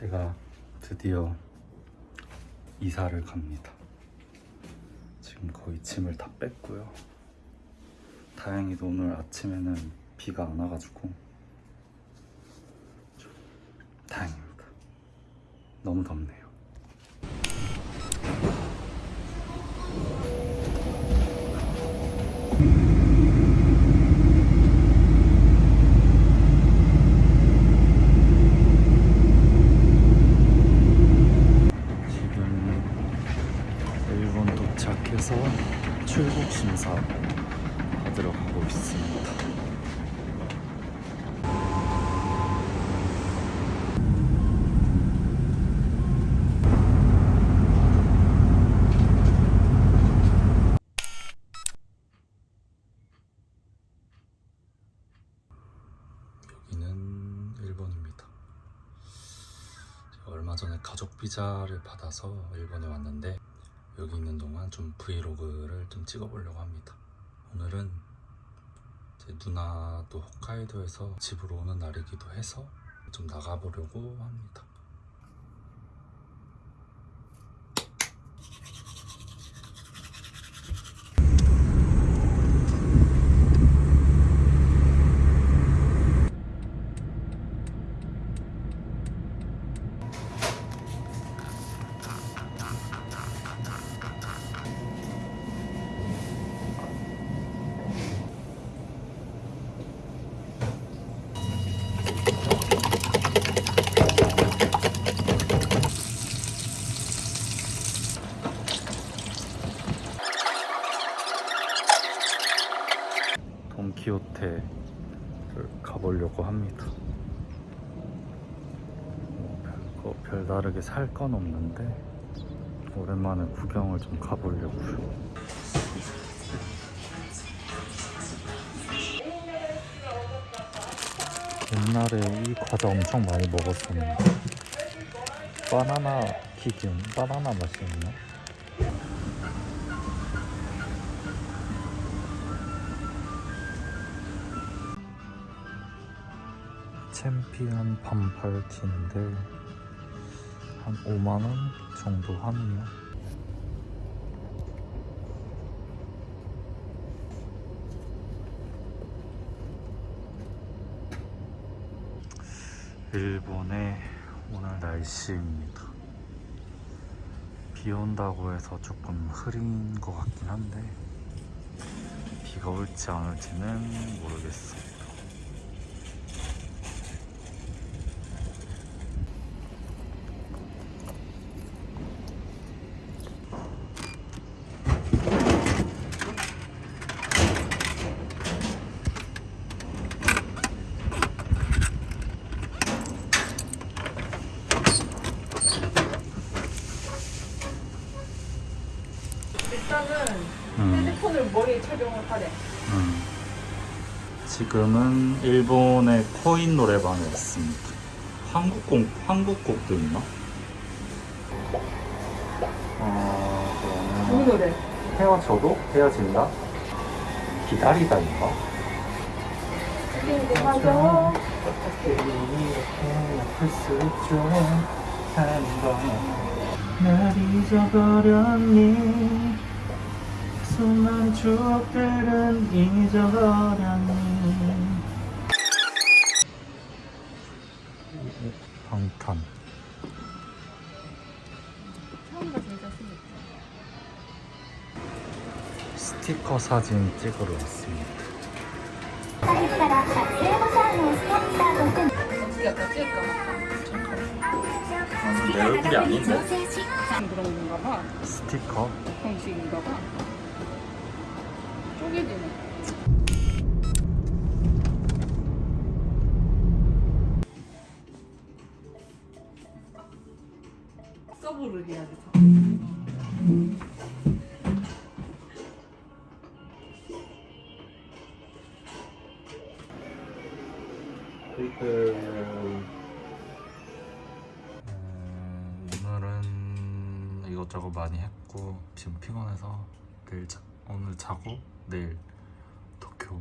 제가 드디어 이사를 갑니다. 지금 거의 짐을 다 뺐고요. 다행히도 오늘 아침에는 비가 안 와가지고 좀 다행입니다. 너무 덥네요. 지금 일본 도착해서 출국 심사 있습니다. 여기는 일본입니다. 얼마 전에 가족 비자를 받아서 일본에 왔는데 여기 있는 동안 좀 브이로그를 좀 찍어보려고 합니다. 오늘은 제 누나도 홋카이도에서 집으로 오는 날이기도 해서 좀 나가보려고 합니다. 돈키호테를 가보려고 합니다. 뭐 별다르게 살 건 없는데 오랜만에 구경을 좀 가보려고요. 옛날에 이 과자 엄청 많이 먹었었는데 바나나 튀김, 바나나 맛이었나? 챔피언 반팔 티인데 한 5만원 정도 하네요 일본의 오늘 날씨입니다. 비 온다고 해서 조금 흐린 것 같긴 한데 비가 올지 안 올지는 모르겠어요 일단은 음. 핸드폰을 머리에 착용을 하래. 음. 지금은 일본의 코인 노래방에 있습니다. 한국 곡 한국 곡도 있나? 어, 우리 노래. 헤어져도 헤어진다. 기다리다인가? 궁금하죠? 할수 있죠. 날 잊어버렸니? 수많은 추억들은 잊어버렸니 방탄. 스티커 사진 찍으러 왔습니다. 내 얼굴이 아닌데? 스티커? 형식인가 봐. 쪼개지네. 서브를 해야지. 음, 오늘은 이것저것 많이 했고 지금 피곤해서 내일 자, 오늘 자고 내일 도쿄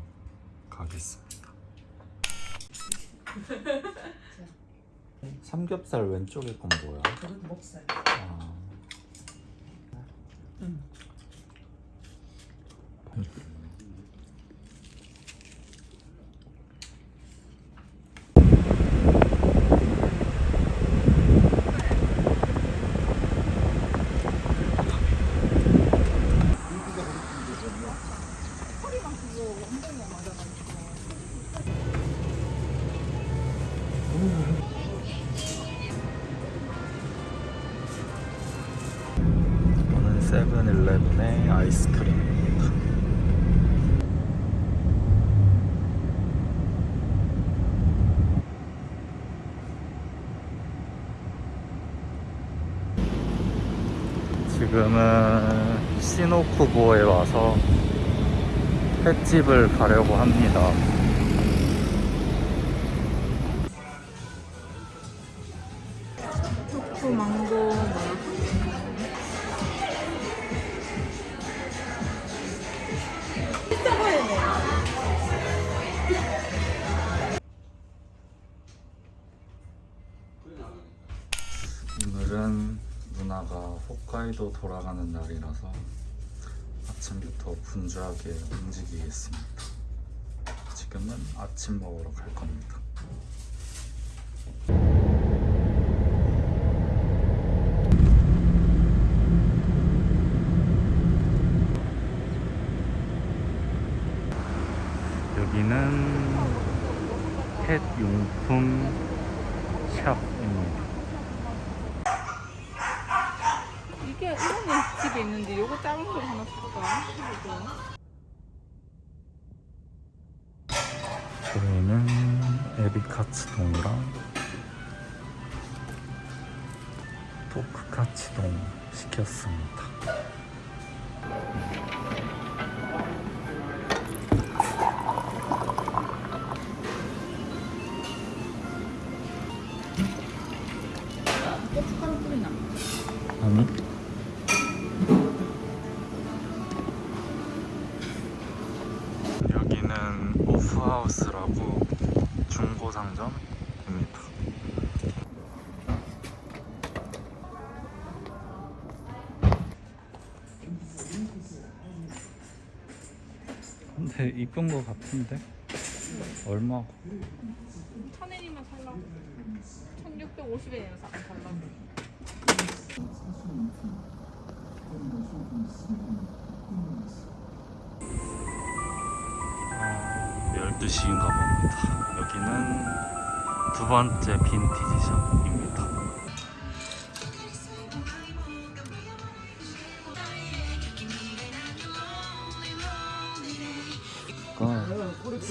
가겠습니다. 삼겹살 왼쪽에 건 뭐야? 그건 목살. 아. 응. 아이스크림입니다. 지금은 시노쿠보에 와서 횟집을 가려고 합니다. 초코 망고 오늘은 누나가 홋카이도 돌아가는 날이라서 아침부터 분주하게 움직이겠습니다. 지금은 아침 먹으러 갈 겁니다. 여기는 펫 용품 샵입니다. 이게 집에 있는데 요거 작은 걸 하나 살까? 저희는 에비카츠동이랑 토크카츠동 시켰습니다. 고춧가루 뿌리나? 아니? 여기는 오프하우스라고 중고 상점입니다. 근데 이쁜 거 같은데? 얼마? 천엔이면 살라고. 1650엔이면 살라고. 어, 12시인가 봅니다. 여기는 두 번째 빈티지 샵입니다.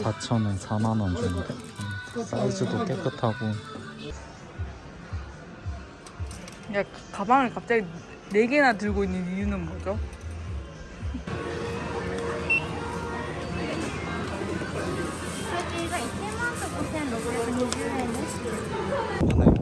4천원, 4만원 정도 사이즈도 깨끗하고 야 가방을 갑자기 4개나 들고 있는 이유는 뭐죠? 저희가 1만원 5,600원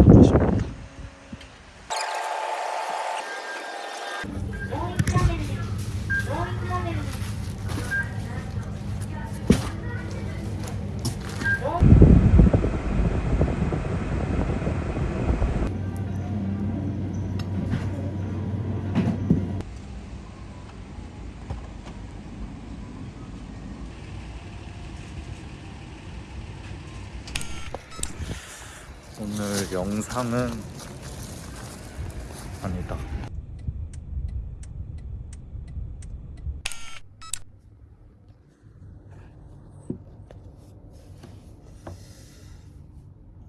오늘 영상은 아니다.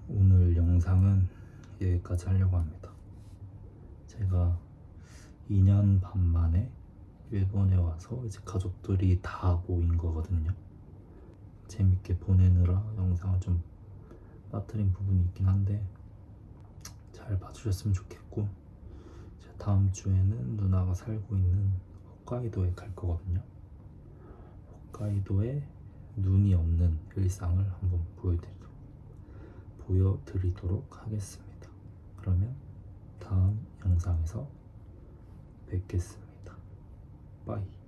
오늘 영상은 여기까지 하려고 합니다. 제가 2년 반 만에 일본에 와서 이제 가족들이 다 모인 거거든요. 재밌게 보내느라 영상을 좀 빠뜨린 부분이 있긴 한데 잘 봐주셨으면 좋겠고 이제 다음 주에는 누나가 살고 있는 홋카이도에 갈 거거든요. 홋카이도에 눈이 없는 일상을 한번 보여드리도록, 보여드리도록 하겠습니다. 그러면 다음 영상에서 뵙겠습니다. 빠이.